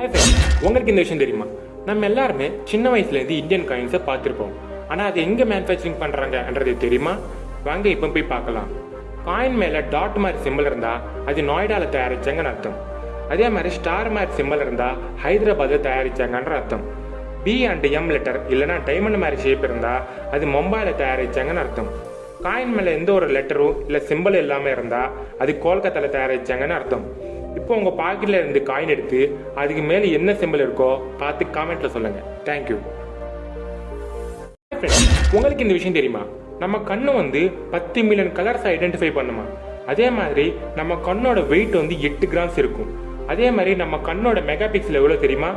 Hi friends உங்களுக்கு இந்த விஷயம் தெரியுமா? நம்ம எல்லாருமே சின்ன வயசுலேருந்து இந்தியன் காயின்ஸை பார்த்துருப்போம். ஆனால் அது எங்கே மேனுஃபேக்சரிங் பண்ணுறாங்கன்றது தெரியுமா? வாங்க இப்போ போய் பார்க்கலாம். காயின் மேலே டாட் மாதிரி சிம்பிள் இருந்தால் அது நொய்டாவில் தயாரிச்சாங்கன்னு அர்த்தம். அதே மாதிரி ஸ்டார் மாதிரி சிம்பிள் இருந்தால் ஹைதராபாத்தில் தயாரிச்சாங்கன்ற அர்த்தம். பி அண்ட் எம் லெட்டர் இல்லைனா டைமண்ட் மாதிரி ஷேப் இருந்தால் அது மும்பையில் தயாரிச்சாங்கன்னு அர்த்தம். காயின் மேலே எந்த ஒரு லெட்டரும் இல்லை சிம்பிள் இல்லாமல் இருந்தால் அது கோல்கத்தாவில் தயாரிச்சாங்கன்னு அர்த்தம். இப்போ உங்கள் பாக்கெட்டில் இருந்து காயின் எடுத்து அதுக்கு மேலே என்ன சிம்பிள் இருக்கோ பார்த்து காமெண்ட்டில் சொல்லுங்கள் தேங்க்யூ உங்களுக்கு இந்த விஷயம் தெரியுமா? நம்ம கண்ணு வந்து பத்து மில்லியன் கலர்ஸ் ஐடென்டிஃபை பண்ணுமா? அதே மாதிரி நம்ம கண்ணோட வெயிட் வந்து எட்டு கிராம்ஸ் இருக்கும். அதே மாதிரி நம்ம கண்ணோட மெகா பிக்சல் எவ்வளோ தெரியுமா?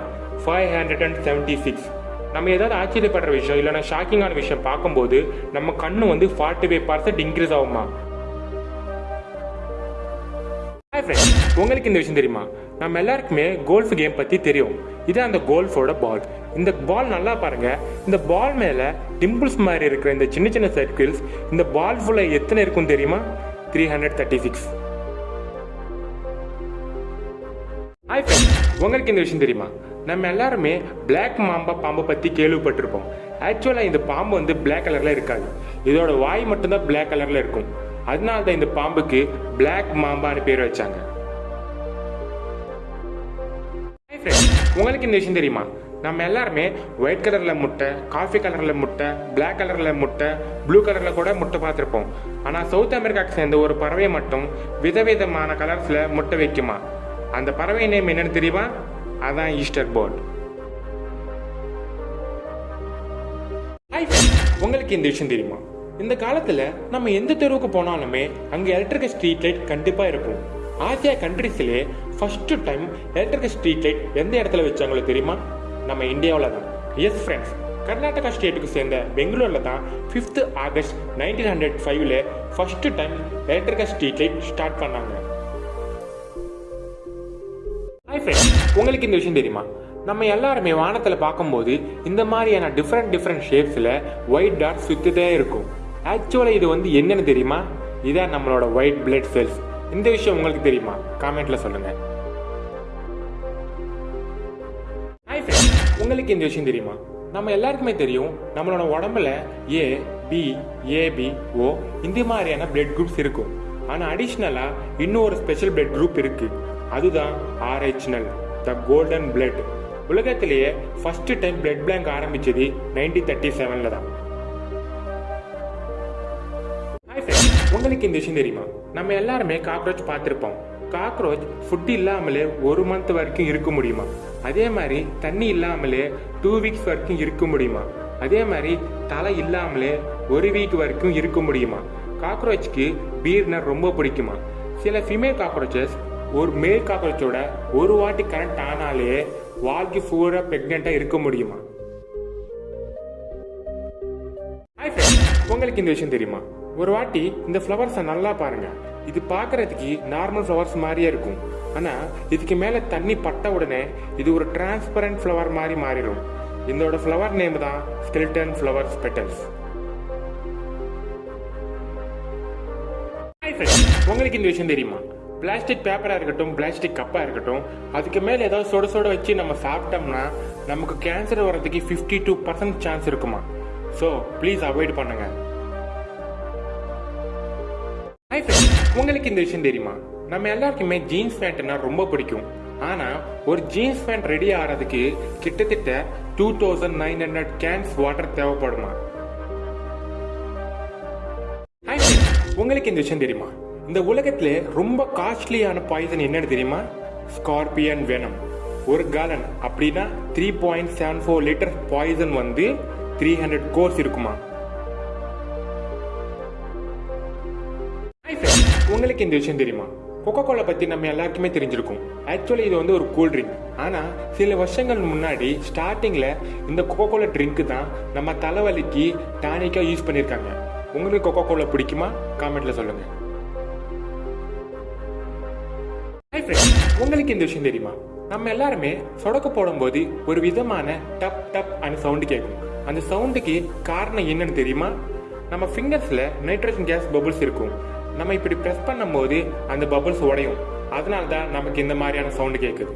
Five hundred and seventy six நம்ம ஏதாவது ஆச்சரியப்படுற விஷயம் இல்லைன்னா ஷாக்கிங்கான விஷயம் பார்க்கும்போது நம்ம கண்ணு வந்து ஃபார்ட்டி ஃபைவ் பர்சன்ட் இன்க்ரீஸ் ஆகுமா? ஹாய் ஃப்ரெண்ட்ஸ் உங்களுக்கு இந்த விஷயம் தெரியுமா? நம்ம எல்லாருக்குமே கோல்ஃப் கேம் பற்றி தெரியும். இது அந்த கோல்ஃபோட பால் இந்த பால் நல்லா பாருங்க. இந்த பால் மேலே டிம்பிள்ஸ் மாதிரி இருக்கிற இந்த சின்ன சின்ன சர்க்கிள்ஸ் இந்த பால் ஃபுல்லாக எத்தனை இருக்கும் தெரியுமா? Three hundred thirty six hi friends உங்களுக்கு இந்த விஷயம் தெரியுமா? நம்ம எல்லாருமே பிளாக் மாம்பா பாம்பை பற்றி கேள்விப்பட்டிருப்போம். ஆக்சுவலாக இந்த பாம்பு வந்து பிளாக் கலரில் இருக்காது. இதோட வாய் மட்டும்தான் பிளாக் கலரில் இருக்கும். அதனால தான் இந்த பாம்புக்கு பிளாக் மாம்பான்னு பேர் வச்சாங்க. உங்களுக்கு இந்த விஷயம் தெரியுமா? நம்ம எல்லாருமே ஒயிட் கலர்ல முட்டை காஃபி கலர்ல முட்டை பிளாக் கலர்ல முட்டை ப்ளூ கலர்ல கூட முட்டை பார்த்துருப்போம். ஆனால் சவுத் அமெரிக்காவுக்கு சேர்ந்த ஒரு பறவை மட்டும் விதவிதமான கலர்ஸ்ல முட்டை வைக்குமா? அந்த பறவை நேம் என்னன்னு தெரியுமா? அதான் ஈஸ்டர் போர்ட் உங்களுக்கு இந்த விஷயம் தெரியுமா? இந்த காலத்துல நம்ம எந்த தெருவுக்கு போனாலுமே அங்க எலக்ட்ரிக்கல் ஸ்ட்ரீட் லைட் கண்டிப்பா இருக்கும். Asia கண்ட்ரிஸ்லயே first time electrical street light எந்த இடத்துல வச்சாங்களோ தெரியுமா? நம்ம இந்தியாவில் தான். எஸ் ஃப்ரெண்ட்ஸ் கர்நாடகா ஸ்டேட்டுக்கு சேர்ந்த பெங்களூர்ல தான் ஃபிஃப்த் ஆகஸ்ட் நைன்டீன் ஹண்ட்ரட் ஃபைவ்ல first time electrical street light start பண்ணாங்க. ஹாய் ஃப்ரெண்ட்ஸ் உங்களுக்கு இந்த விஷயம் தெரியுமா? நம்ம எல்லாருமே வானத்தில் பார்க்கும்போது இந்த மாதிரியான டிஃப்ரெண்ட் டிஃப்ரெண்ட் ஷேப்ஸில் ஒயிட் டாட் சுற்றிட்டே இருக்கும். ஆக்சுவலாக இது வந்து என்னென்னு தெரியுமா? இதான் நம்மளோட ஒயிட் பிளட் செல்ஸ் இந்த விஷயம் உங்களுக்கு தெரியுமா? காமெண்ட்ல சொல்லுங்க. உங்களுக்கு இந்த விஷயம் தெரியுமா? நம்ம எல்லாருக்குமே தெரியும் நம்மளோட உடம்புல ஏ பி ஏபி ஓ இந்த மாதிரியான பிளட் குரூப்ஸ் இருக்கும். ஆனால் அடிஷ்னலாக இன்னும் ஒரு ஸ்பெஷல் பிளட் குரூப் இருக்கு. அதுதான் Rh null the golden blood உலகத்திலேயே ஃபர்ஸ்ட் டைம் பிளட் பேங்க் ஆரம்பிச்சது நைன்டீன் தேர்ட்டி செவனில் தான். ஹாய் உங்களுக்கு இந்த விஷயம் தெரியுமா? நம்ம எல்லாருமே காக்ரோச் பார்த்துருப்போம். காக்ரோச் ஃபுட் இல்லாமலே ஒரு மந்த் வரைக்கும் இருக்க முடியுமா? அதே மாதிரி தண்ணி இல்லாமலே டூ வீக்ஸ் வரைக்கும் இருக்க முடியுமா? அதே மாதிரி தலை இல்லாமலே ஒரு வீக் வரைக்கும் இருக்க முடியுமா? காக்ரோச்சுக்கு பீர்னா ரொம்ப பிடிக்குமா? சில ஃபீமேல் காக்ரோச்சஸ் ஒரு மேல் காக்ரோச்சோட ஒரு வாட்டி கரண்ட் ஆனாலே வாழ்க்கை பூரா ப்ரெக்னெண்ட்டாக இருக்க முடியுமா? உங்களுக்கு இந்த விஷயம் தெரியுமா? ஒரு வாட்டி இந்த ஃப்ளவர்ஸை நல்லா பாருங்க. இது பார்க்கறதுக்கு நார்மல் ஃப்ளவர்ஸ் மாதிரியே இருக்கும். ஆனா இதுக்கு மேல தண்ணி பட்ட உடனே இது ஒரு டிரான்ஸ்பரண்ட் ஃப்ளவர் மாதிரி மாறிடும். இதோட ஃப்ளவர் நேம் தான் ஸ்கெல்டன் ஃப்ளவர்ஸ் பெட்டல்ஸ் உங்களுக்கு இந்த விஷயம் தெரியுமா? பிளாஸ்டிக் பேப்பராக இருக்கட்டும் பிளாஸ்டிக் கப்பாக இருக்கட்டும் அதுக்கு மேலே ஏதாவது சுட சுட வச்சு நம்ம சாப்பிட்டோம்னா நமக்கு கேன்சர் வர்றதுக்கு ஃபிஃப்டி டூ பர்சன்ட் சான்ஸ் இருக்குமா? ஸோ ப்ளீஸ் அவாய்ட் பண்ணுங்கள் ஹாய் ஃப்ரெண்ட்ஸ் உங்களுக்கு இந்த விஷயம் தெரியுமா? நம்ம எல்லாருக்குமே ஜீன்ஸ் பேண்ட்னா ரொம்ப பிடிக்கும். ஆனால் ஒரு ஜீன்ஸ் பேண்ட் ரெடி ஆகிறதுக்கு கிட்டத்தட்ட two thousand nine hundred cans water தேவைப்படுமா? ஹாய் ஃப்ரெண்ட்ஸ் உங்களுக்கு இந்த விஷயம் தெரியுமா? இந்த உலகத்துல ரொம்ப காஸ்ட்லியான பாய்சன் என்னன்னு தெரியுமா? ஸ்கார்பியன் வெனம் ஒரு காலன் அப்படின்னா three point seven four litre poison வந்து த்ரீ ஹண்ட்ரட் கோர்ஸ் இருக்குமா? உங்களுக்கு இந்த விஷயம் தெரியுமா? கொக்கோ கோலா பத்தி நம்ம எல்லாருக்குமே தெரிஞ்சிருக்கும். ஆக்சுவலி இது வந்து ஒரு கூல் ட்ரிங்க் ஆனா சில வருஷங்கள் முன்னாடி ஸ்டார்டிங்ல இந்த கொக்கோ கோலா ட்ரிங்க் தான் நம்ம தலைவலிக்கு டானிக்கா யூஸ் பண்ணிருக்காங்க உங்களுக்கு கொக்கோ கோலா பிடிக்குமா காமெண்ட்ல சொல்லுங்க. உங்களுக்கு இந்த விஷயம் தெரியுமா? நம்ம எல்லாருமே சொடக்க போடும்போது ஒரு விதமான டப் டப் அந்த சவுண்டு கேட்கும். அந்த சவுண்டுக்கு காரணம் என்னன்னு தெரியுமா? நம்ம ஃபிங்கர்ஸ்ல நைட்ரஜன் கேஸ் பபுள்ஸ் இருக்கும். நம்ம இப்படி ப்ரெஸ் பண்ணும்போது அந்த பபுள்ஸ் உடையும். அதனால தான் நமக்கு இந்த மாதிரியான சவுண்டு கேட்குது